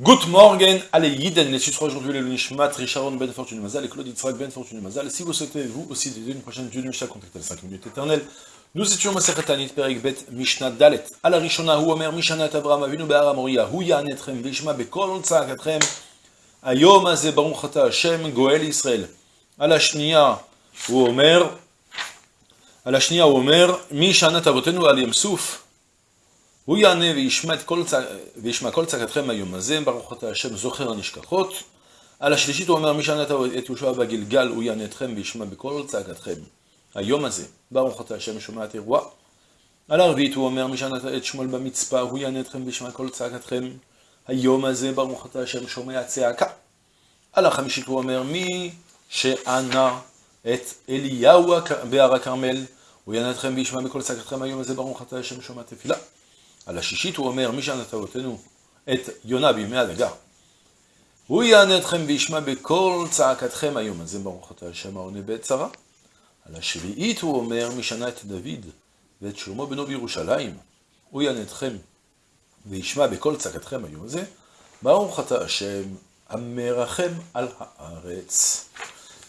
Good morning, allez Yiden, les titres aujourd'hui, le Nishmat, Richard Ben Fortune Mazal et Claude Yitzhak Ben Fortune Mazal. Si vous souhaitez, vous aussi, dédier une prochaine Dieu de Mishnah, contactez les 5 minutes éternelles. Nous étions Maseret Tanit, Perik Bet, Mishnah Dalet. À la Rishona, hu Omer, Mishanat Abraham, Avinu Be'ara Moria, hu Yanetrem, Vishma Bekol Tzakatrem, Ayom Azeh Baruch Ata Hashem, Goel Israël. À la Shnia, hu Omer, à la Shnia, hu Omer, Mishanat Avotenu Al Yemsuf, הוא יענה וישמע כל צעקתכם היום הזה, ברוך אתה השם זוכר הנשכחות. על השלישית הוא אומר, מי שענה את יהושע בגלגל, הוא יענה אתכם וישמע בכל צעקתכם. היום הזה, ברוך אתה השם שומע את אירוע. על הרביעית הוא אומר, מי שענה את שמואל במצפה, הוא יענה אתכם וישמע כל צעקתכם. היום הזה, ברוך אתה השם שומע צעקה. על החמישית הוא אומר, מי שענה את אליהו בהר הכרמל, הוא יענה אתכם וישמע בכל צעקתכם. היום הזה, ברוך אתה השם שומע תפילה. על השישית הוא אומר, מי שענת אבותינו את יונה בימי הדגה, הוא יענה אתכם וישמע בכל צעקתכם היום הזה, ברוך אתה השם העונה בעת צרה. על השביעית הוא אומר, מי שנה את דוד ואת שלמה בנו בירושלים, הוא יענה אתכם וישמע בכל צעקתכם היום הזה, ברוך אתה השם המרחם על הארץ.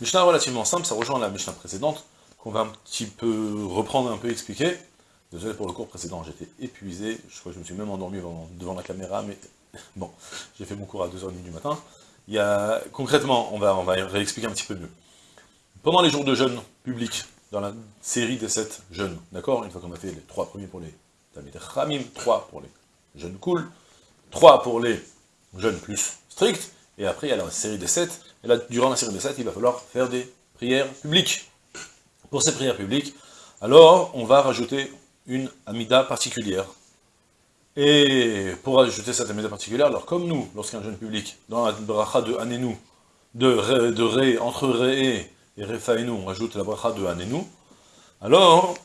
Mishnah relativement simple, ça rejoint la Mishnah précédente, qu'on va un petit peu reprendre, un peu expliquer. Désolé pour le cours précédent, j'étais épuisé, je crois que je me suis même endormi devant, la caméra, mais bon, j'ai fait mon cours à 2h30 du matin. Il y a, concrètement, on va, on réexpliquer un petit peu mieux. Pendant les jours de jeûne public, dans la série des 7 jeûnes, d'accord Une fois qu'on a fait les 3 premiers pour les Tamid Ramim, 3 pour les jeûnes cool, 3 pour les jeûnes plus stricts, et après il y a la série des 7, et là, durant la série des 7, il va falloir faire des prières publiques. Pour ces prières publiques, alors on va rajouter une amida particulière. Et pour ajouter cette amida particulière, alors comme nous, lorsqu'un jeune public, dans la bracha de Anenu, de, ré, de ré, entre Ré et Refaenu, on ajoute la bracha de Anenu, alors,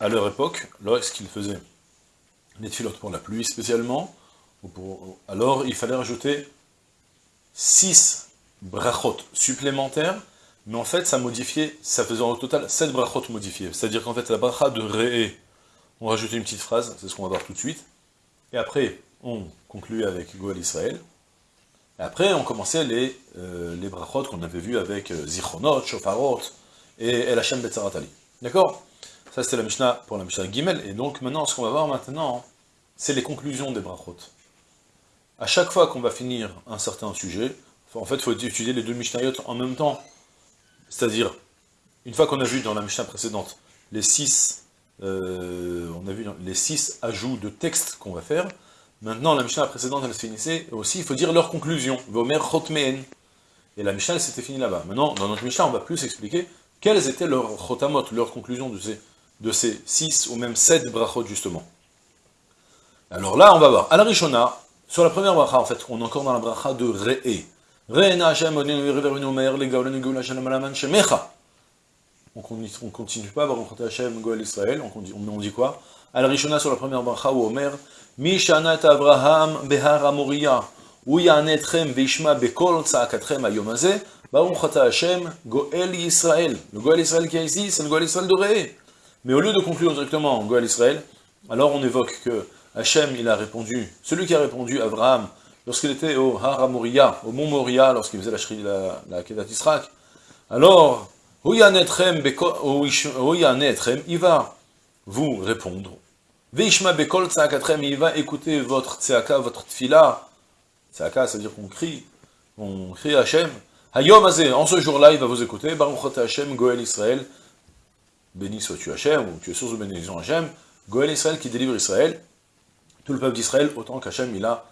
à leur époque, lorsqu'ils faisaient les filotes pour la pluie spécialement, alors il fallait rajouter 6 brachot supplémentaires, mais en fait ça modifiait, ça faisait au total 7 brachot modifiés. C'est-à-dire qu'en fait la bracha de Ré on rajoute une petite phrase, c'est ce qu'on va voir tout de suite. Et après, on conclut avec Goël Israël. Et après, on commençait les, euh, les brachot qu'on avait vus avec euh, Zichronot, Shofarot et El Hashem Betzaratali. D'accord? Ça, c'était la Mishnah pour la Mishnah Gimel. Et donc, maintenant, ce qu'on va voir maintenant, c'est les conclusions des brachot. À chaque fois qu'on va finir un certain sujet, en fait, il faut étudier les deux Mishnayot en même temps. C'est-à-dire, une fois qu'on a vu dans la Mishnah précédente les six euh, on a vu les six ajouts de texte qu'on va faire. Maintenant, la Mishnah précédente, elle se finissait aussi, il faut dire leur conclusion. Vomer chotmeen. Et la Mishnah, s'était finie là-bas. Maintenant, dans notre Mishnah, on va plus expliquer quelles étaient leurs chotamot, leurs conclusions de ces, de ces six ou même sept brachot, justement. Alors là, on va voir. À la Rishona, sur la première bracha, en fait, on est encore dans la bracha de Re'e. Re'e Hashem, on continue pas, Baruch Hashem, Goel Israël, on dit, on dit quoi? Al Rishona sur la première bracha ou Omer, Mishanat Abraham behar Amoria, ou Yanetchem veishma bekol tzakatrem ayom hazeh, Baruch Hashem, Goel Israël. Le Goel Israël qui est ici, c'est le Goel Israël de Mais au lieu de conclure directement Goel Israël, alors on évoque que Hachem, il a répondu, celui qui a répondu, Abraham, lorsqu'il était au Har Amoria, au mont Moria, lorsqu'il faisait la, la, la Kedat Israq, alors, il va vous répondre. Veishma il va écouter votre tzaka, votre tfila. Tzaka, c'est-à-dire qu'on crie, on crie Hachem. Hayom en ce jour-là, il va vous écouter. Hachem, Goel Israël. Béni sois-tu Hachem, ou tu es source de bénédiction Hachem. Goel Israël qui délivre Israël. Tout le peuple d'Israël, autant qu'Hachem, il a,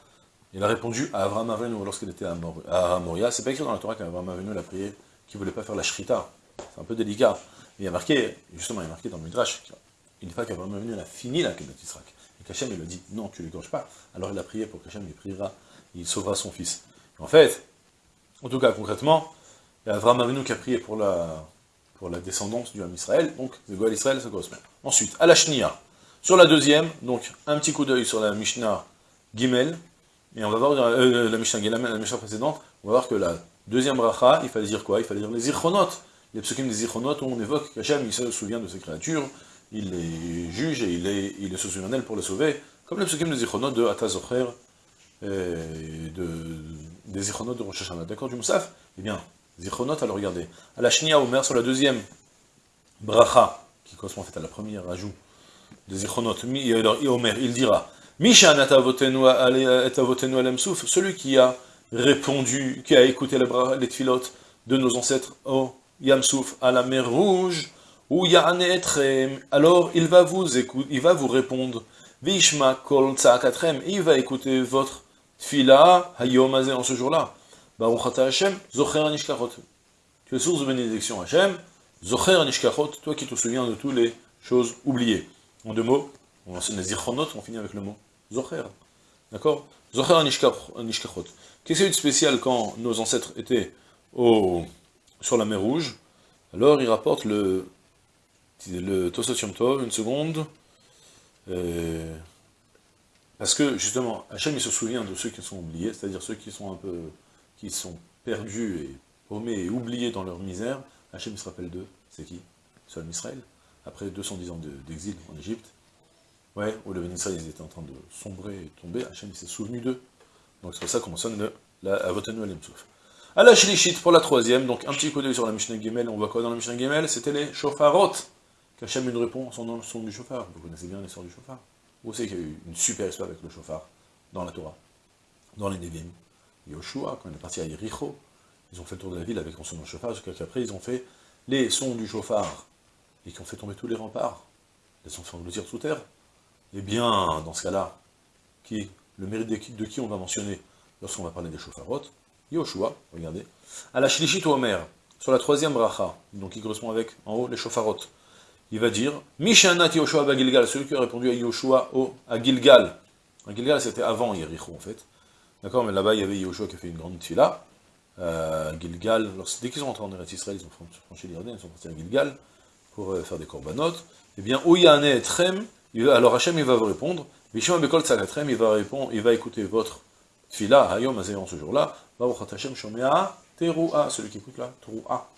il a répondu à Avraham Avenu lorsqu'il était à Moria. C'est pas écrit dans la Torah qu'Avraham Avenu l'a prié, qu'il voulait pas faire la shrita. C'est un peu délicat. Il y a marqué, justement, il y a marqué dans le Midrash, une fois qu'Abraham il a fini la Kedat Yisraël. Et qu'Hachem, il lui dit, non, tu ne l'égorges pas. Alors il a prié pour qu'Hachem, il priera, il sauvera son fils. En fait, en tout cas, concrètement, il y a Abraham Avinu qui a prié pour la, pour la descendance du Ham Israël, donc le Goël Israël, ça correspond. Ensuite, à la Shnia. Sur la deuxième, donc un petit coup d'œil sur la Mishnah Gimel, et on va voir euh, la Mishnah Gimel, la Mishnah précédente, on va voir que la deuxième bracha, il fallait dire quoi? Il fallait dire les Zichronot les psukim des Zichronot, où on évoque qu'Hachem, il se souvient de ses créatures, il les juge et il, est, il se souvient d'elles pour les sauver, comme les psukim des Zichronot de Atazocher euh, de, des Zichronot de Rosh. D'accord, du Moussaf? Eh bien, Zichronot, alors regardez. À la Shnia Omer, sur la deuxième bracha, qui correspond en fait à la première ajout des Zichronot, alors Omer, il dira Mishan celui qui a répondu, qui a écouté les, les tfilot de nos ancêtres au Yamsouf, à la mer rouge, ou Ya'anetrem, alors il va vous écouter, il va vous répondre, Vishma kol tzakatrem, il va écouter votre tfila, hayom en ce jour-là. Baruch Hashem, zocher anishkachot. Tu es source de bénédiction Hashem, zocher anishkachot, toi qui te souviens de toutes les choses oubliées. En deux mots, on enseigne les zichronot, on finit avec le mot zocher. D'accord? Zocher anishkachot. Qu'est-ce qu'il y a de spécial quand nos ancêtres étaient au, sur la mer Rouge. Alors il rapporte le, le Tosot Tov, une seconde, euh, parce que justement, Hachem il se souvient de ceux qui sont oubliés, c'est-à-dire ceux qui sont un peu, qui sont perdus et paumés et oubliés dans leur misère, Hachem il se rappelle d'eux, c'est qui? Seul Israël, après 210 ans d'exil en Égypte, ouais, où le Israël ils étaient en train de sombrer et tomber, Hachem s'est souvenu d'eux, donc c'est pour ça qu'on mentionne le, la Avotenu Alemsouf. À la Shlishit, pour la troisième, donc un petit coup d'œil sur la Mishnah Gemel, on voit quoi dans la Mishnah Gemel C'était les Shofarot, qu'Hachem répond son nom, son du chauffard. Vous connaissez bien l'histoire du chauffard. Vous savez qu'il y a eu une super histoire avec le chauffard dans la Torah, dans les Nevim. Yoshua, quand il est parti à Yericho, ils ont fait le tour de la ville avec son de chauffard, jusqu'à qu'après ils ont fait les sons du chauffard, et qui ont fait tomber tous les remparts, les ont fait engloutir sous terre. Eh bien, dans ce cas-là, qui, le mérite de qui, de qui on va mentionner lorsqu'on va parler des chauffarot Yoshua, regardez. À la Shlishit Omer, sur la troisième bracha, donc qui correspond avec, en haut, les chauffarot il va dire Mishanat Yoshua Bagilgal, celui qui a répondu à Yoshua au, à Gilgal. À Gilgal, c'était avant Yericho, en fait. D'accord Mais là-bas, il y avait Yoshua qui a fait une grande fila. Euh, Gilgal, dès qu'ils sont rentrés en Eretz Israël, ils ont franchi l'Irden, ils sont partis à Gilgal pour euh, faire des corbanotes. Eh bien, Ouyane et Trem, alors Hachem, il va vous répondre. Mishma Bekol Tzagatrem, il va répondre, il va écouter votre fila, Hayom Azéon, ce jour-là. Hashem Shomea Teruah, celui qui écoute la Teruah.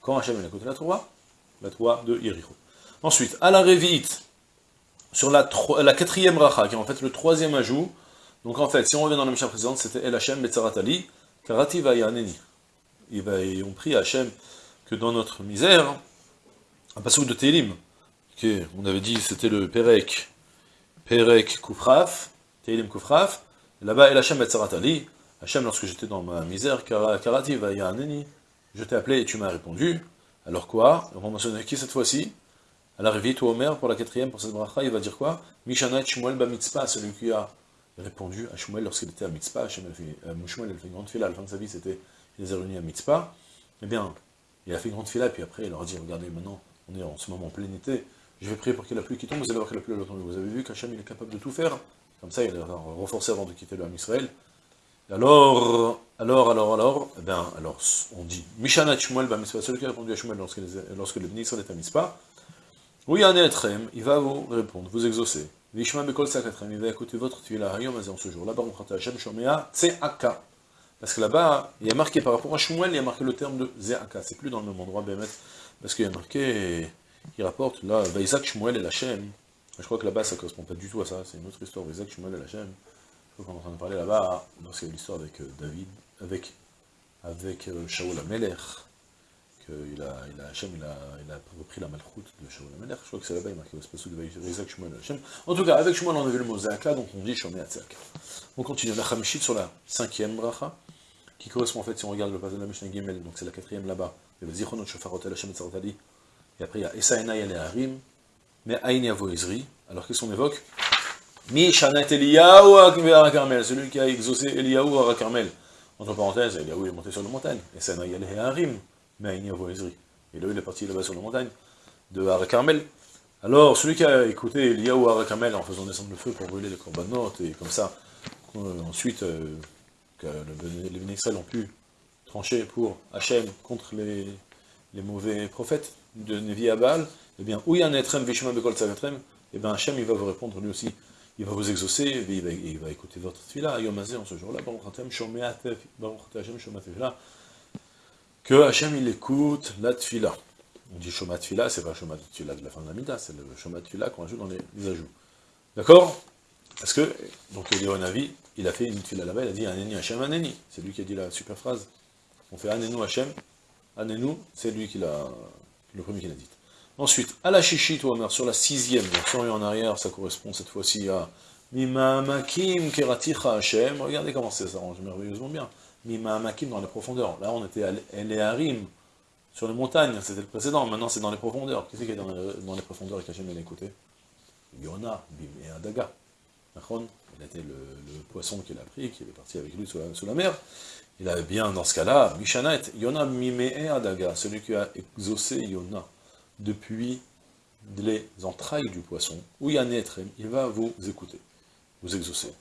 Quand Hachem, il écoute la Teruah La Teruah de Yericho. Ensuite, à la révite, sur la, quatrième racha, qui est en fait le troisième ajout, donc en fait, si on revient dans la Mishnah précédente, c'était El Hashem Betzaratali, Karati Vayaneni. Ils ont pris Hachem que dans notre misère, un passage de Télim, on avait dit c'était le Perek, Perek Kufraf, Télim Kufraf, là-bas El Hashem Betzaratali, Hachem, lorsque j'étais dans ma misère, Karati Vayaneni, je t'ai appelé et tu m'as répondu, alors quoi? On va mentionner qui cette fois-ci? À la ou Omer, pour la quatrième, pour cette bracha, il va dire quoi? Mishanat Shmuel ba mitzpah, celui qui a répondu à Shmuel lorsqu'il était à mitzpah. Shmuel a fait une grande fila, à la fin de sa vie, c'était, les a réunis à mitzpah. Eh bien, il a fait une grande fila, puis après, il leur a dit, regardez, maintenant, on est en ce moment en plein été, je vais prier pour qu'il y ait la pluie qui tombe, vous allez voir que la pluie va tomber. Vous avez vu qu'Hachem, il est capable de tout faire. Comme ça, il a renforcé avant de quitter le Ham Israël. Alors, alors, alors, alors, eh bien, alors, on dit, Mishanat Shmuel ba mitzpah, celui qui a répondu à Shmuel lorsque, lorsque le béni Israël est à mitzpah, oui, il va vous répondre, vous exaucer. Vishma Bekol Sakatrem, il va écouter votre tuila Hayom en ce jour. Là-bas, on Hashem Shomea Tseaka. Parce que là-bas, il y a marqué par rapport à Shmuel, il y a marqué le terme de Zeaka. C'est plus dans le même endroit, Bémet. Parce qu'il y a marqué, il rapporte là, Vaïsak Shmuel et Lachem. Je crois que là-bas, ça ne correspond pas du tout à ça. C'est une autre histoire, Vaïsak Shmuel et Lachem. Est en train de parler là-bas, lorsqu'il y a l'histoire avec euh, David, avec, avec euh, Shaul Amelech il a, il a, Hachem, il a, repris la malchoute de Shaul HaMelech, je crois que c'est là-bas, il marqué au spécial de Isaac Shmuel Hachem. En tout cas, avec Shmuel, on a vu le mot Zaka, donc on dit Shomé Atzaka. On continue, la Chamishit sur la cinquième bracha, qui correspond en fait, si on regarde le passage de la Mishnah Gimel, donc c'est la quatrième là-bas, il y a le Zichronot Shofarot El Hashem Tzartali, et après il y a Esaena Yale Harim, mais Aïn Yavo alors qu'est-ce qu'on évoque? Mi Shanat Eliyahu Arakarmel, celui qui a exaucé Eliyahu Arakarmel. Entre parenthèses, Eliyahu est monté sur la montagne, Esaena Yale Harim, mais Et là, il est parti là-bas sur la montagne de Harakarmel. Alors, celui qui a écouté Eliyahu Harakarmel en faisant descendre le feu pour brûler les corbanotes, et comme ça, euh, ensuite, euh, que les ministres ont pu trancher pour Hachem contre les, mauvais prophètes de Nevi eh bien, où il y a un etrem vishma bekol et eh bien Hachem, il va vous répondre lui aussi, il va vous exaucer, il va, il écouter votre tefila, Yom en ce jour-là, Hashem, que Hachem il écoute la tfila. On dit Shomat Tfila, c'est pas Shomat Tfila de la fin de la Mida, c'est le Shomat Tfila qu'on ajoute dans les, ajouts. D'accord? Parce que, donc Eliyahu Navi, il a fait une fila là-bas, il a dit Aneni Hachem Aneni. C'est lui qui a dit la super phrase. On fait Anenu Hachem, Anenu, c'est lui qui l'a, le premier qui l'a dit. Ensuite, à la chichit, sur la sixième, donc en arrière, ça correspond cette fois-ci à Mimamakim Keraticha Hachem. Regardez comment ça s'arrange merveilleusement bien. Mimamakim dans les profondeurs. Là, on était à l'Eharim, sur les montagnes, c'était le précédent. Maintenant, c'est dans les profondeurs. Qui c'est qui est dans les, profondeurs et qu'Hachem l'a écouté? Yona, Bim et Adaga. Il était le, poisson qu'il a pris, qui est parti avec lui sous la, mer. Il avait bien, dans ce cas-là, Mishanet, Yona Mime et Adaga, celui qui a exaucé Yona depuis les entrailles du poisson, où il y a il va vous écouter vous exaucez.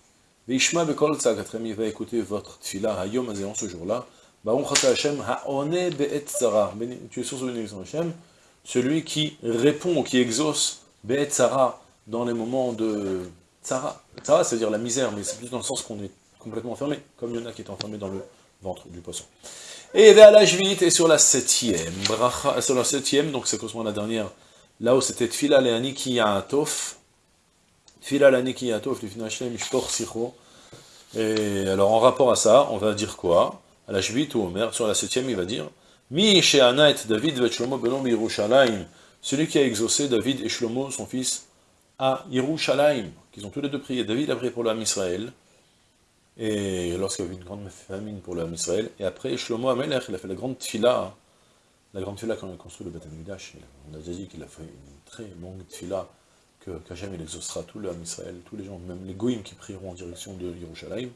Veishma bekol tzagatrem, il va écouter votre tfila hayom en ce jour-là. Baruch Hashem ha'one be'et tzara. Tu es source de bénédiction Hashem, celui qui répond, qui exauce be'et dans les moments de tzara. Tzara, c'est-à-dire la misère, mais c'est plus dans le sens qu'on est complètement enfermé, comme il y en a qui est enfermé dans le ventre du poisson. Et la juillet et sur la septième, bracha, sur la septième, donc c'est correspond à la dernière, là où c'était tfila le'ani ki ya'atof, et alors en rapport à ça, on va dire quoi? À la Jvit ou Omer, sur la septième, il va dire Mi David celui qui a exaucé David et Shlomo, son fils, à Yerushalayim, qu'ils ont tous les deux prié. David a prié pour l'âme Israël, et lorsqu'il y avait une grande famine pour l'âme Israël, et après Shlomo Amelech, il a fait la grande tfila, la grande tfila quand il a construit le Beth on a déjà dit qu'il a fait une très longue tfila, que qu'Hachem il exaucera tout l'homme Israël, tous les gens, même les goïms qui prieront en direction de Yerushalayim.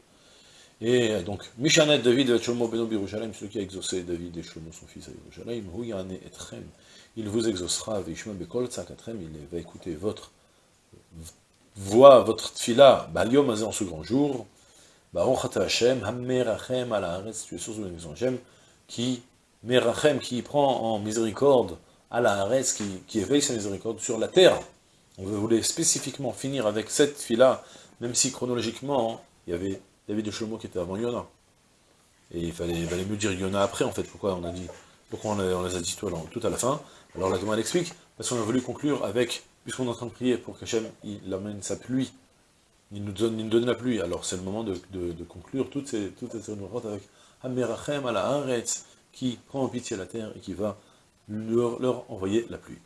Et donc, Mishanet David et Shlomo Beno Yerushalayim, celui qui a exaucé David et Shlomo son fils à Yerushalayim, Huyane Etrem, il vous exaucera, Vishma Bekol Tzakatrem, il va écouter votre voix, votre tfila, Baliom en ce grand jour, Baruch Hashem, Hammerachem Haaretz, tu es source de bénédiction Hashem, qui, Merachem, qui prend en miséricorde à la qui, qui éveille sa miséricorde sur la terre. On voulait spécifiquement finir avec cette fille-là, même si chronologiquement, il y avait David de Shlomo qui était avant Yona. Et il fallait, mieux dire Yona après, en fait. Pourquoi on a dit, pourquoi on, les a dit tout à la fin? Alors la demande explique, parce qu'on a voulu conclure avec, puisqu'on est en train de prier pour qu'Hachem il amène sa pluie, il nous donne, la pluie. Alors c'est le moment de, conclure toutes ces, toutes ces avec à la qui prend en pitié la terre et qui va leur envoyer la pluie.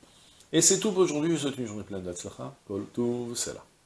Et c'est tout pour aujourd'hui, je souhaite une journée pleine d'Atzlacha, Kol Tuv.